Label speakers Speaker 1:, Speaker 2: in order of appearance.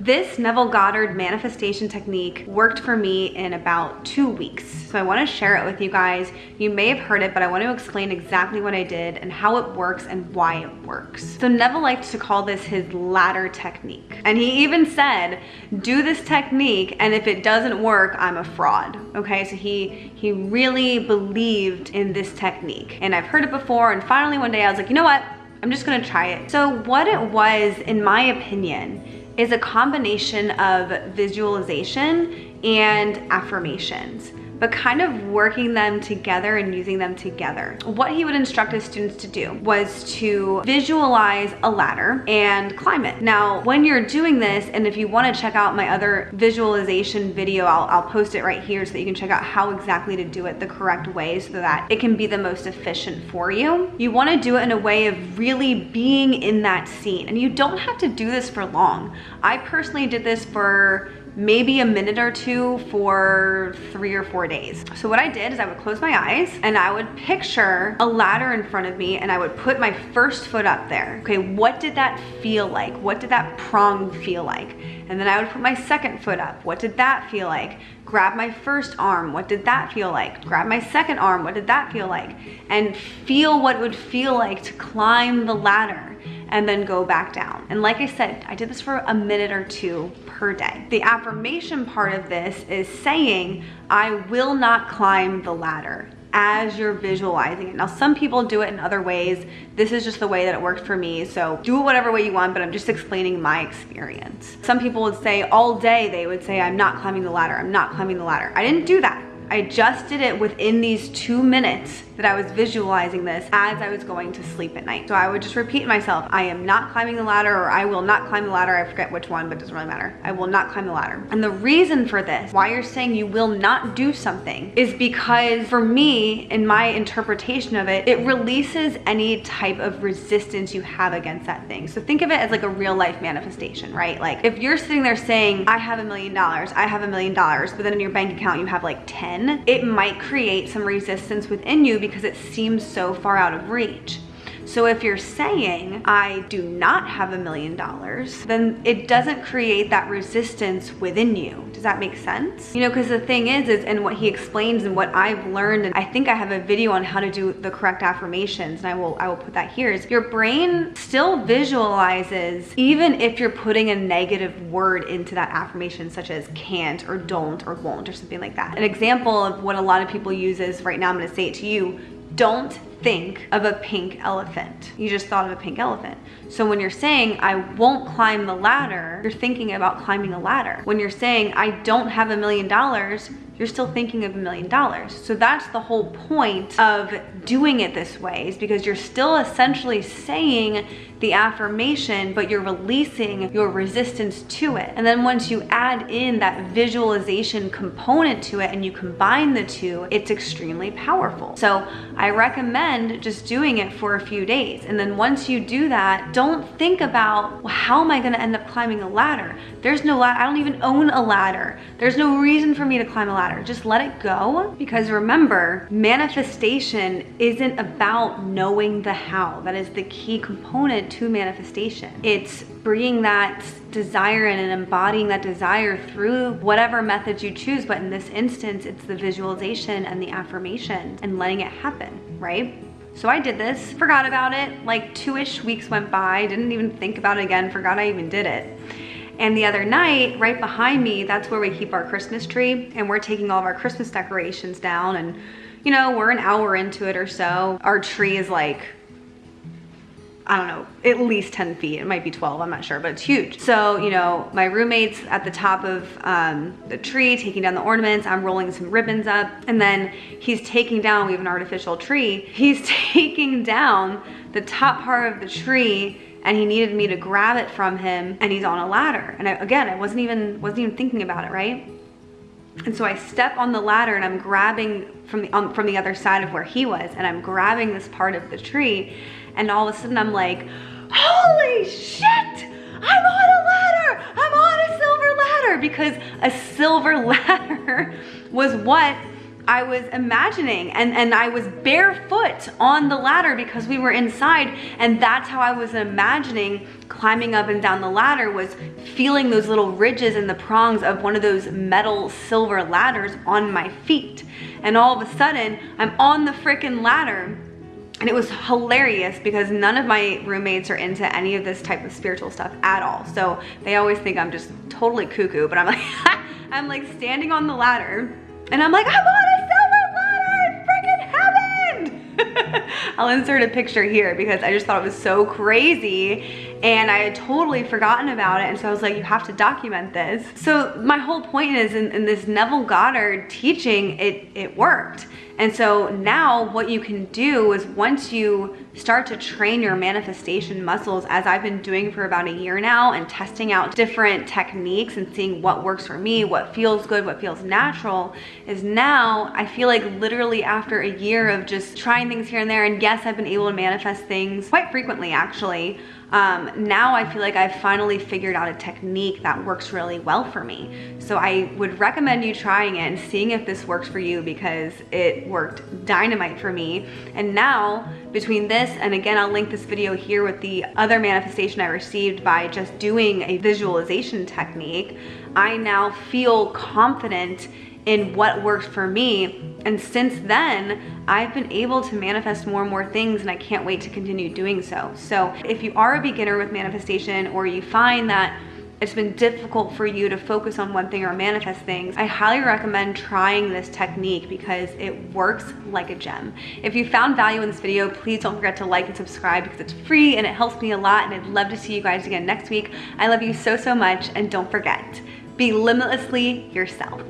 Speaker 1: This Neville Goddard manifestation technique worked for me in about two weeks. So I wanna share it with you guys. You may have heard it, but I wanna explain exactly what I did and how it works and why it works. So Neville likes to call this his ladder technique. And he even said, do this technique and if it doesn't work, I'm a fraud. Okay, so he, he really believed in this technique. And I've heard it before and finally one day I was like, you know what? I'm just gonna try it. So what it was, in my opinion, is a combination of visualization and affirmations but kind of working them together and using them together. What he would instruct his students to do was to visualize a ladder and climb it. Now, when you're doing this, and if you wanna check out my other visualization video, I'll, I'll post it right here so that you can check out how exactly to do it the correct way so that it can be the most efficient for you. You wanna do it in a way of really being in that scene. And you don't have to do this for long. I personally did this for maybe a minute or two for three or four days. So what I did is I would close my eyes and I would picture a ladder in front of me and I would put my first foot up there. Okay, what did that feel like? What did that prong feel like? And then I would put my second foot up. What did that feel like? Grab my first arm. What did that feel like? Grab my second arm. What did that feel like? And feel what it would feel like to climb the ladder and then go back down. And like I said, I did this for a minute or two per day. The affirmation part of this is saying, I will not climb the ladder as you're visualizing it. Now, some people do it in other ways. This is just the way that it worked for me. So do it whatever way you want, but I'm just explaining my experience. Some people would say all day, they would say, I'm not climbing the ladder. I'm not climbing the ladder. I didn't do that. I just did it within these two minutes that I was visualizing this as I was going to sleep at night. So I would just repeat myself, I am not climbing the ladder or I will not climb the ladder. I forget which one, but it doesn't really matter. I will not climb the ladder. And the reason for this, why you're saying you will not do something is because for me, in my interpretation of it, it releases any type of resistance you have against that thing. So think of it as like a real life manifestation, right? Like if you're sitting there saying, I have a million dollars, I have a million dollars, but then in your bank account you have like 10, it might create some resistance within you because it seems so far out of reach. So if you're saying, I do not have a million dollars, then it doesn't create that resistance within you. Does that make sense? You know, because the thing is, is, and what he explains and what I've learned, and I think I have a video on how to do the correct affirmations, and I will, I will put that here, is your brain still visualizes, even if you're putting a negative word into that affirmation, such as can't or don't or won't or something like that. An example of what a lot of people use is, right now I'm gonna say it to you, don't think of a pink elephant. You just thought of a pink elephant. So when you're saying, I won't climb the ladder, you're thinking about climbing a ladder. When you're saying, I don't have a million dollars, you're still thinking of a million dollars. So that's the whole point of doing it this way is because you're still essentially saying the affirmation, but you're releasing your resistance to it. And then once you add in that visualization component to it and you combine the two, it's extremely powerful. So I recommend just doing it for a few days. And then once you do that, don't think about, well, how am I gonna end up climbing a ladder? There's no ladder, I don't even own a ladder. There's no reason for me to climb a ladder. Just let it go because remember, manifestation isn't about knowing the how. That is the key component to manifestation. It's bringing that desire in and embodying that desire through whatever methods you choose. But in this instance, it's the visualization and the affirmation and letting it happen, right? So I did this, forgot about it, like two-ish weeks went by, didn't even think about it again, forgot I even did it. And the other night, right behind me, that's where we keep our Christmas tree and we're taking all of our Christmas decorations down and you know, we're an hour into it or so. Our tree is like I don't know, at least 10 feet. It might be 12, I'm not sure, but it's huge. So, you know, my roommate's at the top of um, the tree, taking down the ornaments. I'm rolling some ribbons up. And then he's taking down, we have an artificial tree. He's taking down the top part of the tree and he needed me to grab it from him and he's on a ladder. And I, again, I wasn't even, wasn't even thinking about it, right? And so I step on the ladder and I'm grabbing from the, um, from the other side of where he was and I'm grabbing this part of the tree and all of a sudden I'm like, holy shit, I'm on a ladder, I'm on a silver ladder! Because a silver ladder was what I was imagining and, and I was barefoot on the ladder because we were inside and that's how I was imagining climbing up and down the ladder was feeling those little ridges and the prongs of one of those metal silver ladders on my feet. And all of a sudden I'm on the freaking ladder and it was hilarious because none of my roommates are into any of this type of spiritual stuff at all. So they always think I'm just totally cuckoo, but I'm like, I'm like standing on the ladder and I'm like, I'm on a I'll insert a picture here because I just thought it was so crazy and I had totally forgotten about it and so I was like you have to document this. So my whole point is in, in this Neville Goddard teaching it, it worked. And so now what you can do is once you start to train your manifestation muscles as I've been doing for about a year now and testing out different techniques and seeing what works for me, what feels good, what feels natural, is now I feel like literally after a year of just trying things here and there, and yes, I've been able to manifest things quite frequently actually, um, now I feel like I've finally figured out a technique that works really well for me. So I would recommend you trying it and seeing if this works for you because it worked dynamite for me. And now between this and again, I'll link this video here with the other manifestation I received by just doing a visualization technique, I now feel confident in what works for me. And since then, I've been able to manifest more and more things and I can't wait to continue doing so. So if you are a beginner with manifestation or you find that it's been difficult for you to focus on one thing or manifest things, I highly recommend trying this technique because it works like a gem. If you found value in this video, please don't forget to like and subscribe because it's free and it helps me a lot and I'd love to see you guys again next week. I love you so, so much and don't forget, be limitlessly yourself.